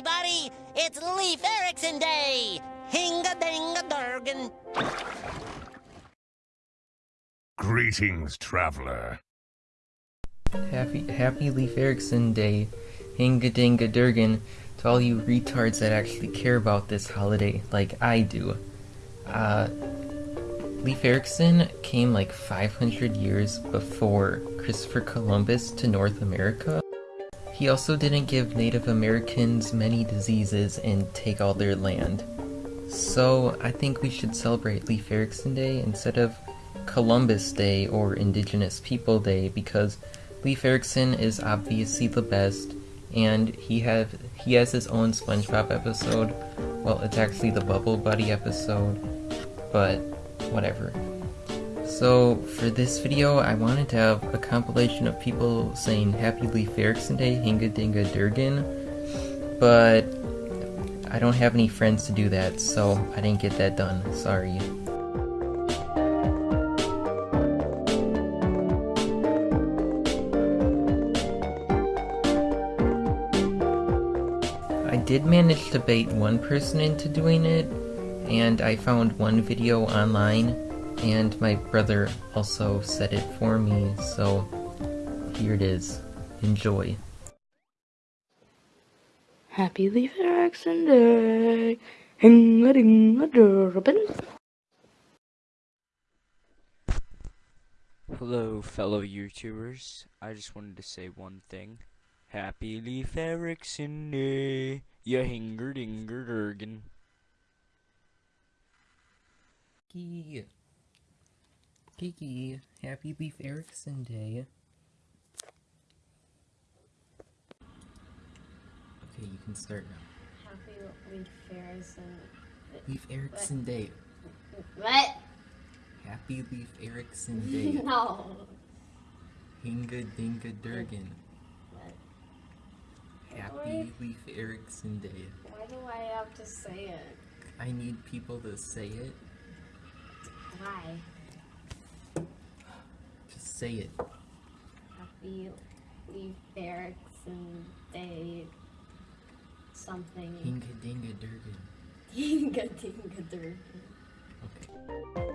everybody! It's Leif Erikson Day! Hinga dinga durgan. Greetings, traveler. Happy Happy Leif Erikson Day, Hinga Dinga Durgan, to all you retards that actually care about this holiday, like I do. Uh, Leif Erikson came like 500 years before Christopher Columbus to North America. He also didn't give Native Americans many diseases and take all their land. So I think we should celebrate Leif Erikson Day instead of Columbus Day or Indigenous People Day because Leif Erikson is obviously the best and he have he has his own SpongeBob episode. Well, it's actually the Bubble Buddy episode, but whatever. So for this video, I wanted to have a compilation of people saying Happy Leif Erikson Day, Hinga Dinga Durgan, but I don't have any friends to do that, so I didn't get that done. Sorry. I did manage to bait one person into doing it, and I found one video online, and my brother also said it for me, so here it is. Enjoy. Happy Leif Erikson Day. Hinga dinga durban. Hello, fellow YouTubers. I just wanted to say one thing. Happy Leif Erikson Day. Ya hinger dinger durgan. Kiki. Kiki, happy Leif Erikson Day. Okay, you can start now. Happy Leif Erikson. Leif Erikson Day. What? Happy Leif Erikson Day. No. Hinga Dinga Durgan. What? Happy Leif Erikson Day. Why do I have to say it? I need people to say it. Why? Say it. Happy Leif Erikson Day. Something. Hinga Dinga Durgan. Dinga dinga durgan. Okay.